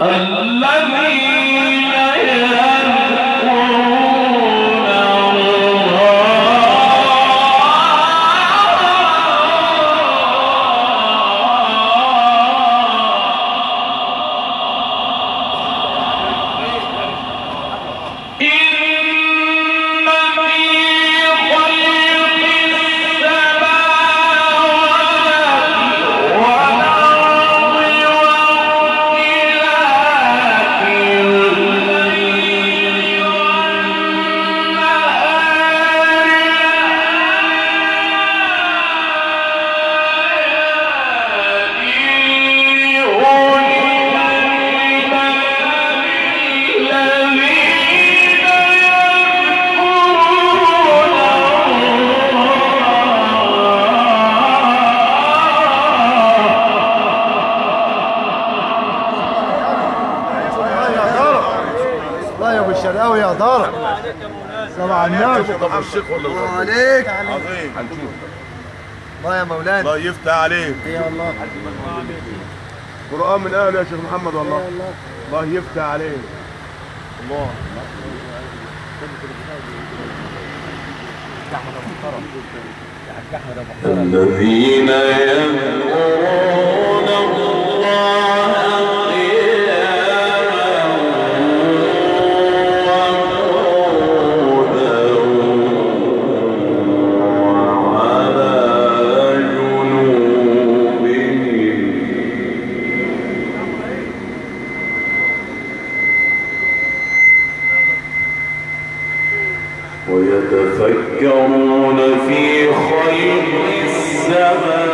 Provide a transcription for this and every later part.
الله يا دار طبعا النبي طب الشيخ ولا الله؟ عليك. عظيم. الله يا مولانا. الله يفتح عليك. يا الله. قرآن من أهله يا شيخ محمد والله. الله. يفتح عليك. الله. الذين يذكرون الله ويتفكرون في خلق السماوات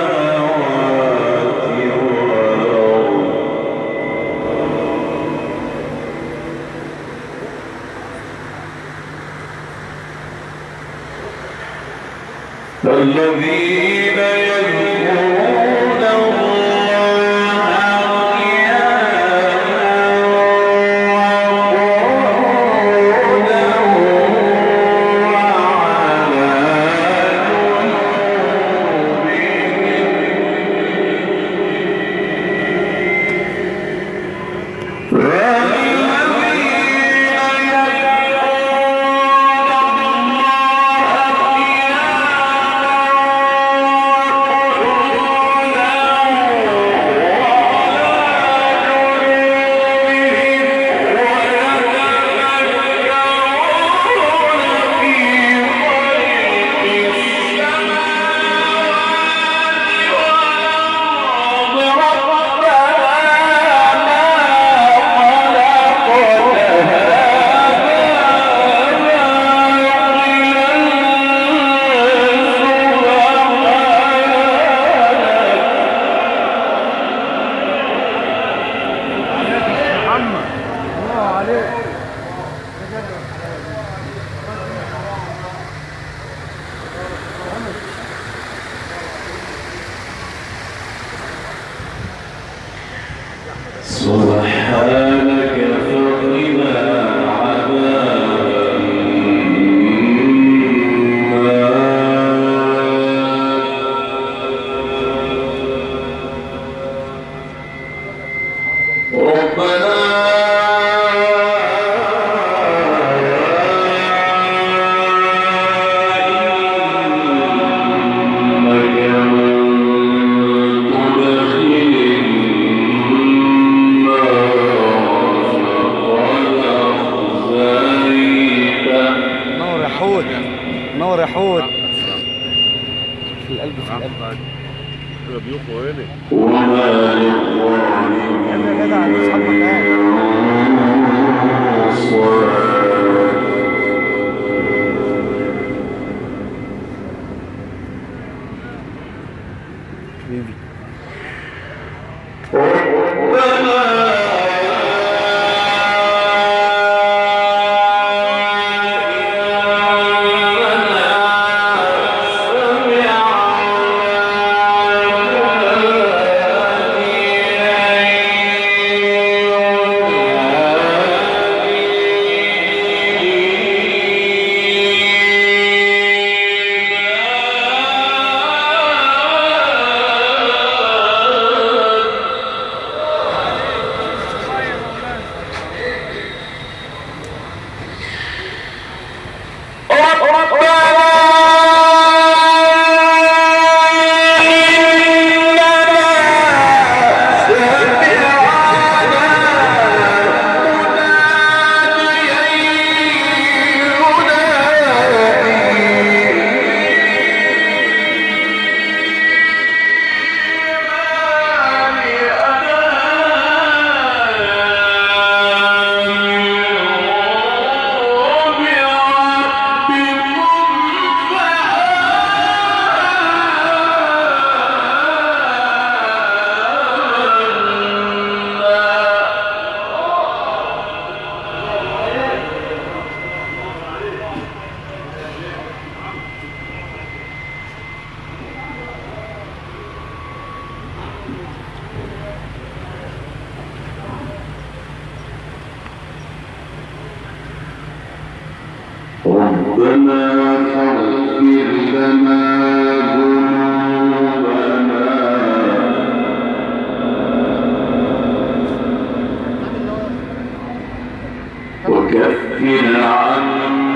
كفر عنه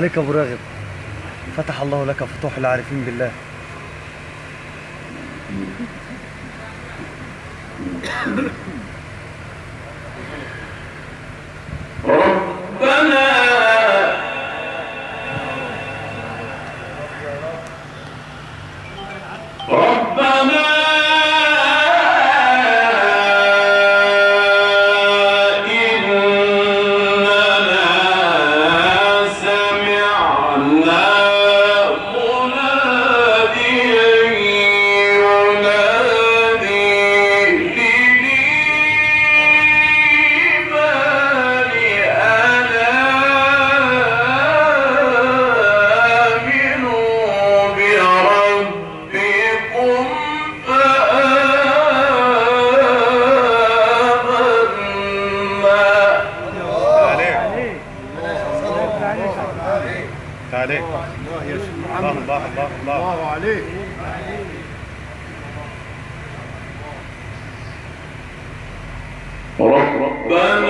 عليك أبو راغب. فتح الله لك فتوح العارفين بالله. Vamos!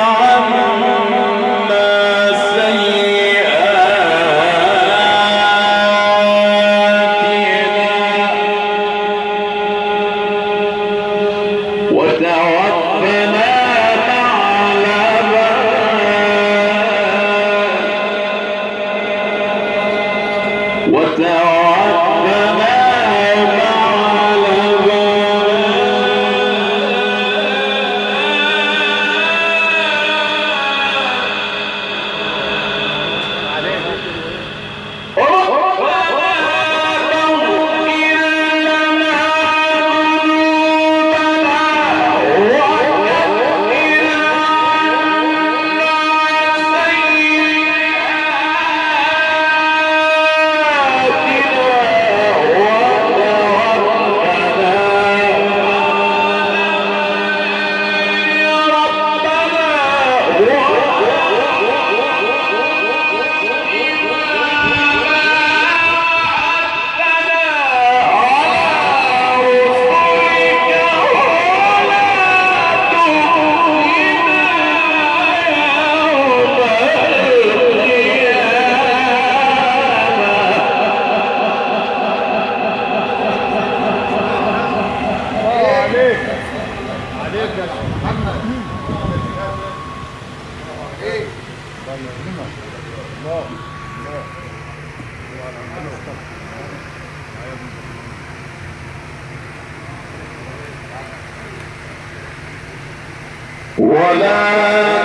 Salam.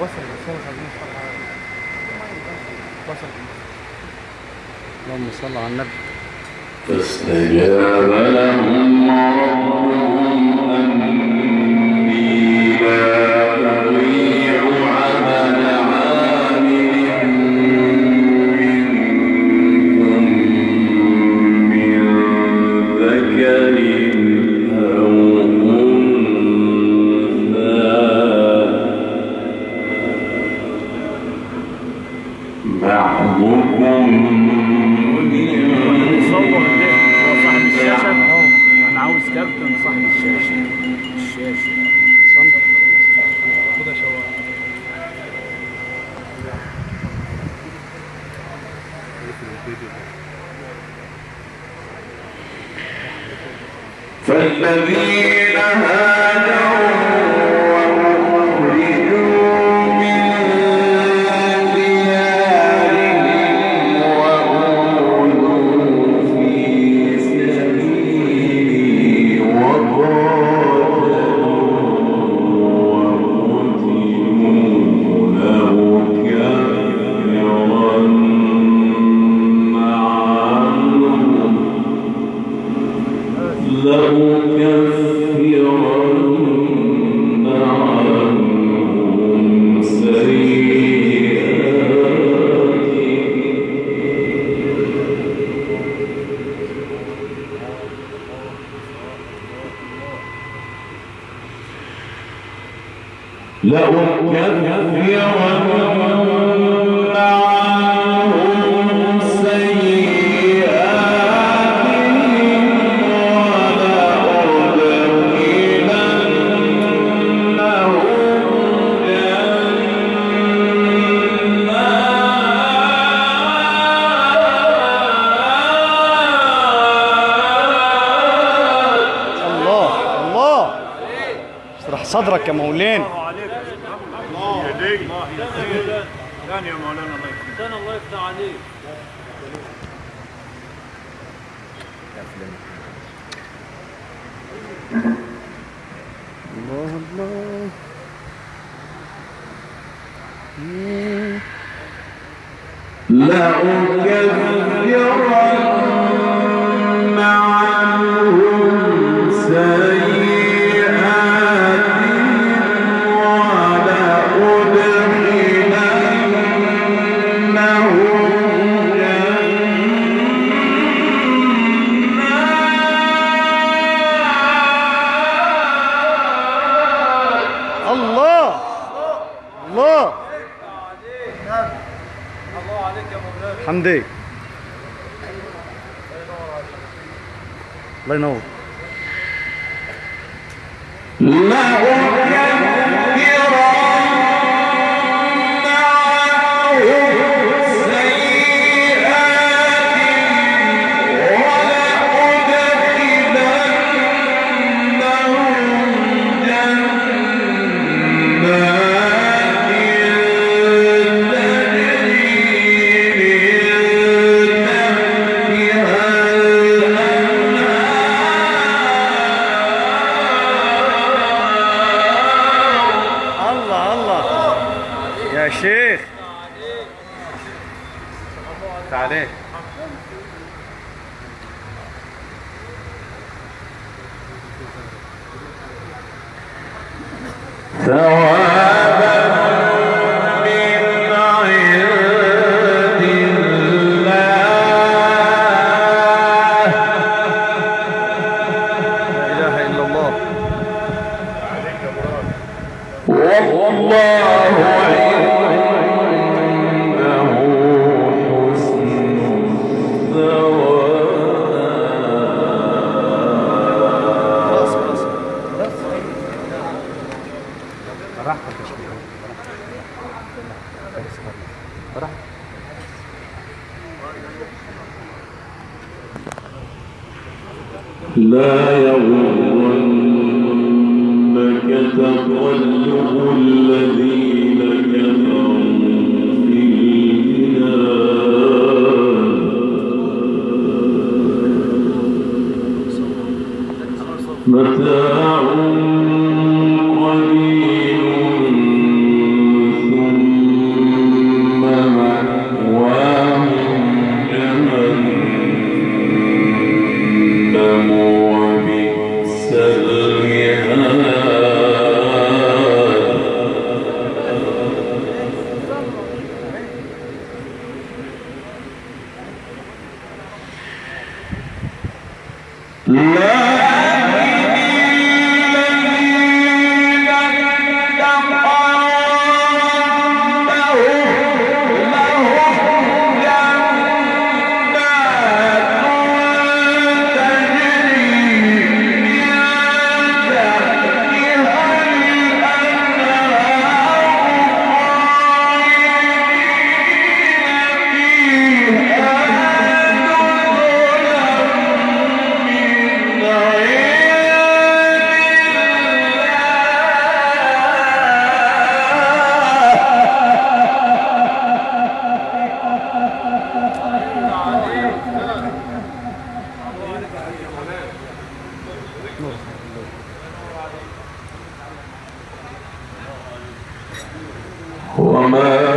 وصل اللهم صل على النبي. فاستجاب لهم ربهم فالذين هاجروا لأكفرن لأكفرن لا وما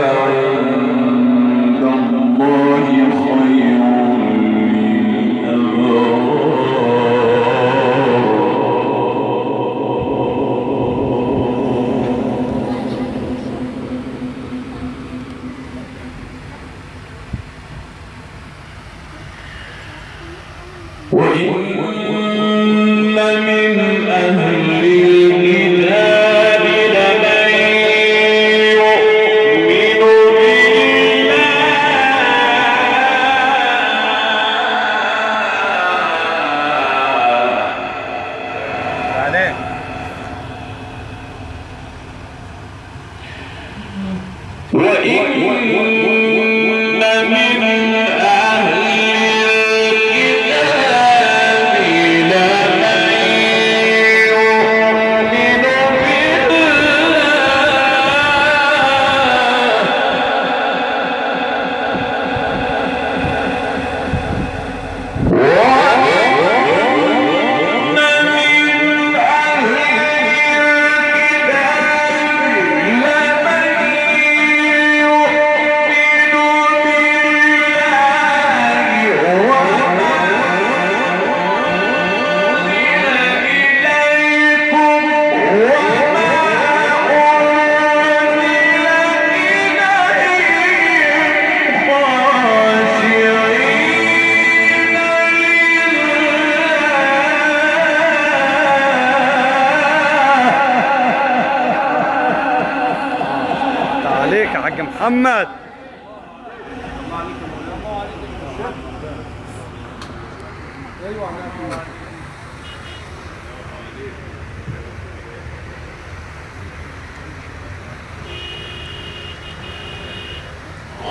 محمد.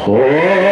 خاشعين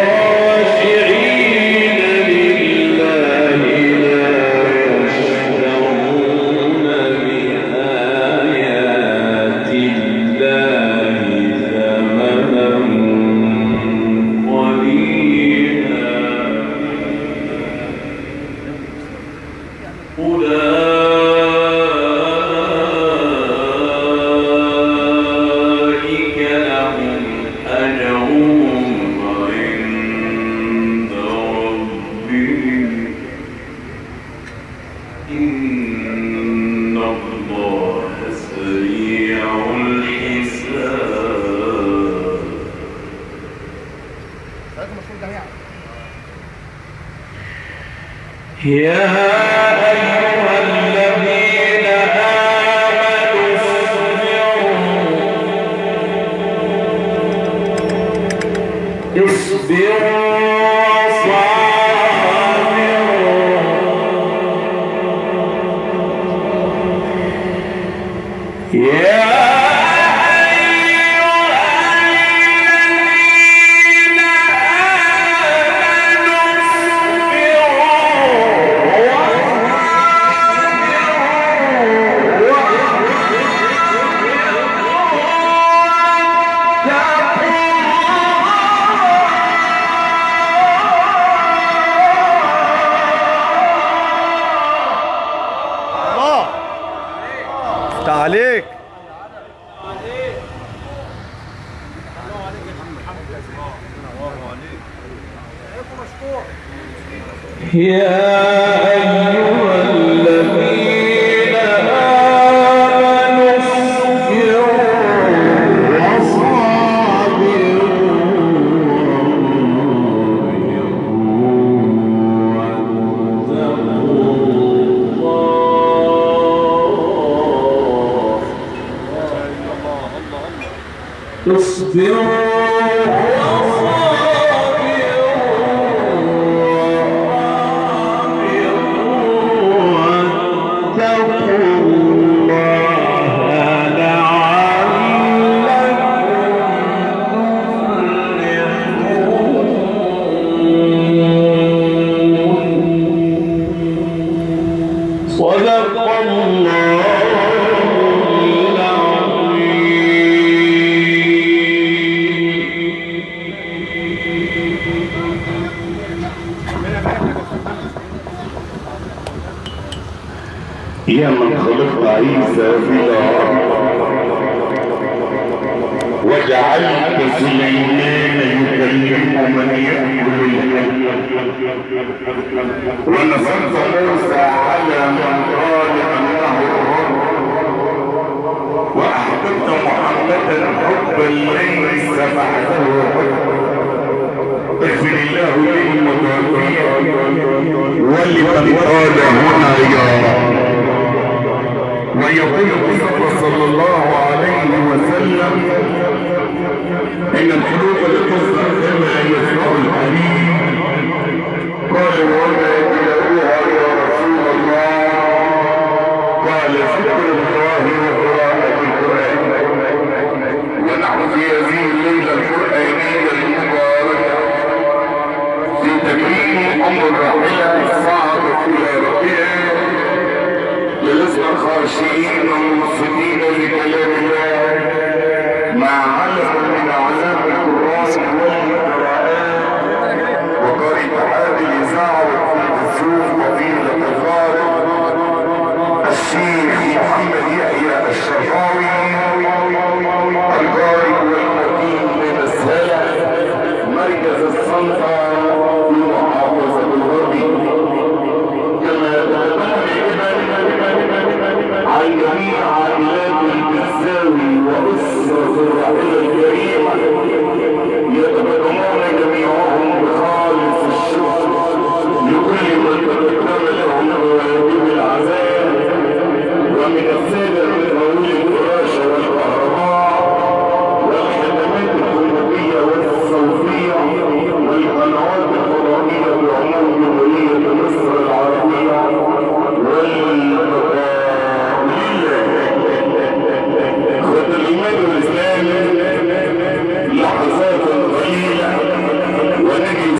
يا يا